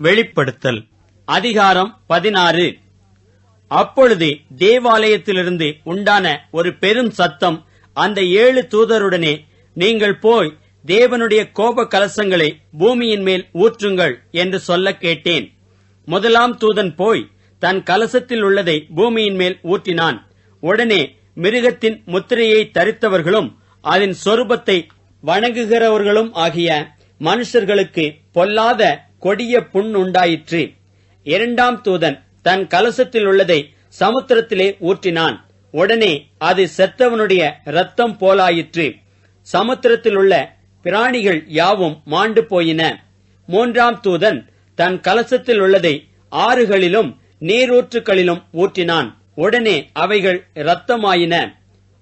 வெளிப்படுத்தல். அதிகாரம் பதினாறு. அப்பொழுது தேவாலயத்திலிருந்து உண்டான ஒரு பெரும் சத்தம் அந்த ஏழு தூதருடனே நீங்கள் போய் தேவனுடைய கோப கலசங்களை பூமியின் மேல் ஊற்றுங்கள் என்று சொல்ல கேட்டேன். முதலாம் தூதன் போய் தன் கலசத்தில் உள்ளதை பூமியின் மேல் ஊற்றினான். உடனே மிருகத்தின் முத்திரையை தரித்தவர்களும் அதன் சொரூபத்தை வணங்குகிறவர்களும் ஆகிய மனுஷர்களுக்கு பொல்லாத கொடிய புண் உண்டாயிற்று. இரண்டாம் தூதன் தன் கலசத்தில் உள்ளதை சமுத்திரத்திலே ஊற்றினான். உடனே அது செத்தவனுடைய ரத்தம் போலாயிற்று. சமுத்திரத்தில் உள்ள பிராணிகள் யாவும் மாண்டு போயின. மூன்றாம் தூதன் தன் கலசத்தில் உள்ளதை ஆறுகளிலும் நீரூற்றுகளிலும் ஊற்றினான். உடனே அவைகள் இரத்தமாயின.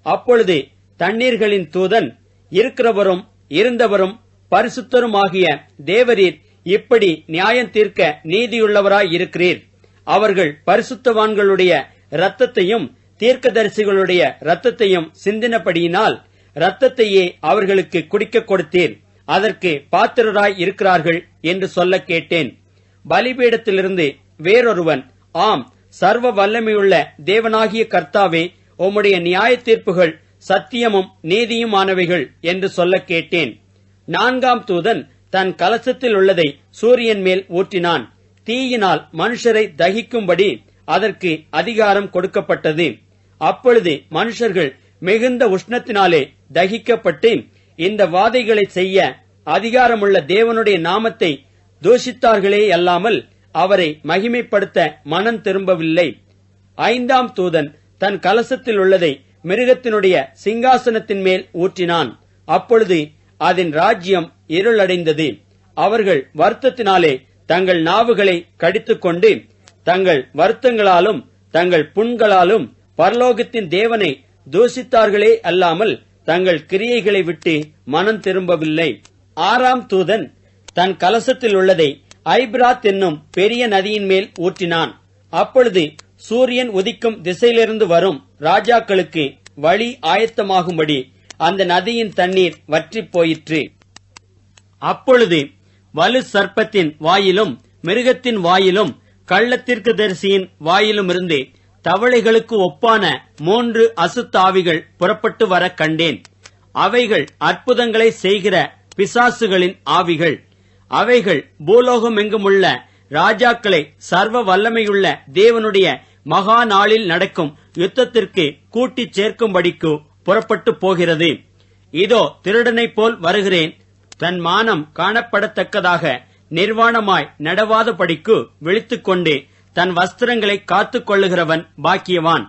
அப்பொழுது தண்ணீர்களின் தூதன் இருக்கிறவரும் இருந்தவரும் பரிசுத்தருமாகிய தேவரீர் இப்படி நியாயம் தீர்க்க நீதியுள்ளவராய் இருக்கிறீர். அவர்கள் பரிசுத்தவான்களுடைய இரத்தத்தையும் தீர்க்கதரிசிகளுடைய இரத்தத்தையும் சிந்தினபடியினால் இரத்தத்தையே அவர்களுக்கு குடிக்க கொடுத்தீர். அதற்கு பாத்திரராய் இருக்கிறார்கள் என்று சொல்ல கேட்டேன். பலிபீடத்திலிருந்து வேறொருவன் ஆம் சர்வ வல்லமையுள்ள தேவனாகிய கர்த்தாவே உம்முடைய நியாய தீர்ப்புகள் சத்தியமும் நீதியுமானவைகள் என்று சொல்ல கேட்டேன். நான்காம் தூதன் தன் கலசத்தில் உள்ளதை சூரியன் மேல் ஊற்றினான். தீயினால் மனுஷரை தகிக்கும்படி அதற்கு அதிகாரம் கொடுக்கப்பட்டது. அப்பொழுது மனுஷர்கள் மிகுந்த உஷ்ணத்தினாலே தகிக்கப்பட்டு இந்த வாதைகளை செய்ய அதிகாரமுள்ள தேவனுடைய நாமத்தை தூஷித்தார்களே அல்லாமல் அவரை மகிமைப்படுத்த மனம் திரும்பவில்லை. ஐந்தாம் தூதன் தன் கலசத்தில் உள்ளதை மிருகத்தினுடைய சிங்காசனத்தின் மேல் ஊற்றினான். அப்பொழுது அதன் ராஜ்யம் இருளடைந்தது. அவர்கள் வருத்தத்தினாலே தங்கள் நாவுகளை கடித்துக்கொண்டு தங்கள் வருத்தங்களாலும் தங்கள் புண்களாலும் பரலோகத்தின் தேவனை தூஷித்தார்களே அல்லாமல் தங்கள் கிரியைகளை விட்டு மனம் திரும்பவில்லை. ஆறாம் தூதன் தன் கலசத்தில் உள்ளதை ஐப்ராத் என்னும் பெரிய நதியின் மேல் ஊற்றினான். அப்பொழுது சூரியன் உதிக்கும் திசையிலிருந்து வரும் ராஜாக்களுக்கு வழி ஆயத்தமாகும்படி அந்த நதியின் தண்ணீர் வற்றிப் போயிற்று. அப்பொழுது வலு சர்ப்பத்தின் வாயிலும் மிருகத்தின் வாயிலும் கள்ளத்திற்கு தரிசியின் வாயிலுமிருந்து தவளைகளுக்கு ஒப்பான மூன்று அசுத்தாவிகள் புறப்பட்டு வர கண்டேன். அவைகள் அற்புதங்களை செய்கிற பிசாசுகளின் ஆவிகள். அவைகள் பூலோகமெங்குமுள்ள ராஜாக்களை சர்வ வல்லமையுள்ள தேவனுடைய மகா நாளில் நடக்கும் யுத்தத்திற்கு கூட்டிச் சேர்க்கும்படிக்கு புறப்பட்டு போகிறது. இதோ திருடனைப் போல் வருகிறேன். தன் மானம் காணப்படத்தக்கதாக நிர்வாணமாய் நடவாதபடிக்கு விழித்துக்கொண்டு தன் வஸ்திரங்களை காத்துக் கொள்ளுகிறவன் பாக்கியவான்.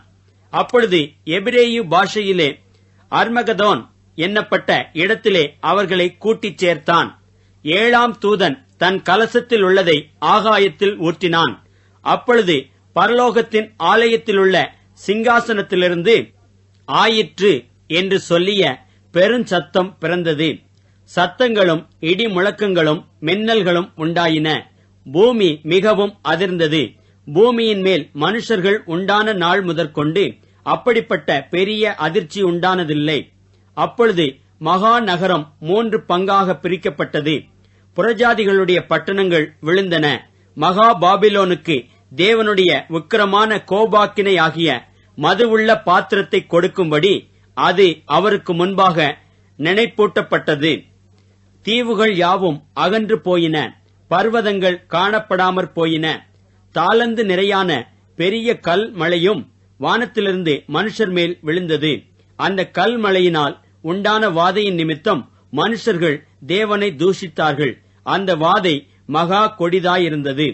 அப்பொழுது எபிரேயு பாஷையிலே அர்மகதோன் என்னப்பட்ட இடத்திலே அவர்களை கூட்டிச் சேர்த்தான். ஏழாம் தூதன் தன் கலசத்தில் உள்ளதை ஆகாயத்தில் ஊற்றினான். அப்பொழுது பரலோகத்தின் ஆலயத்திலுள்ள சிங்காசனத்திலிருந்து ஆயிற்று என்று சொல்லிய பெருஞ்சத்தம் பிறந்தது. சத்தங்களும் இடி முழக்கங்களும் மின்னல்களும் உண்டாயின. பூமி மிகவும் அதிர்ந்தது. பூமியின் மேல் மனுஷர்கள் உண்டான நாள் முதற்கொண்டு அப்படிப்பட்ட பெரிய அதிர்ச்சி உண்டானதில்லை. அப்பொழுது மகா நகரம் மூன்று பங்காக பிரிக்கப்பட்டது. புறஜாதிகளுடைய பட்டணங்கள் விழுந்தன. மகா பாபிலோனுக்கு தேவனுடைய உக்கிரமான கோபாக்கினை ஆகிய மது உள்ள பாத்திரத்தை கொடுக்கும்படி அது அவருக்கு முன்பாக நினைப்பூட்டப்பட்டது. தீவுகள் யாவும் அகன்று போயின பர்வதங்கள் காணப்படாமற் போயின. தாளந்து நிறையான பெரிய கல் மழையும் வானத்திலிருந்து மனுஷர் மேல் விழுந்தது. அந்த கல் மழையினால் உண்டான வாதையின் நிமித்தம் மனுஷர்கள் தேவனை தூஷித்தார்கள். அந்த வாதை மகா கொடிதாயிருந்தது.